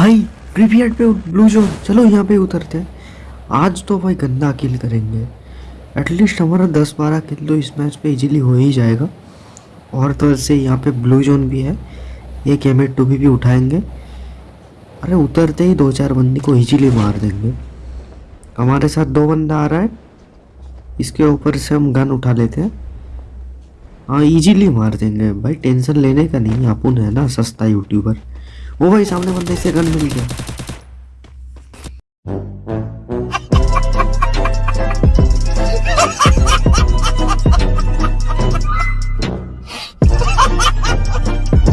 भाई ग्रेवयार्ड पे blue zone चलो यहाँ पे उतरते हैं। आज तो भाई गंदा किल करेंगे। एटलीस्ट हमारा दस बारह किल तो इस मैच पे इजीली हो ही जाएगा। और तो ऐसे यहाँ पे ब्लू जोन भी है। एक एम टू भी, भी उठाएँगे। अरे उतरते ही दो चार बंदी को इजीली मार देंगे। हमारे साथ दो बंदा आ रहा है। इसके ऊपर से हम गन उठा लेते हैं। हाँ इजीली मार देंगे। भाई टेंशन लेने का नहीं अपन है ना सस्ता यूट्यूबर वो भाई सामने बंदे से गन मिल गया।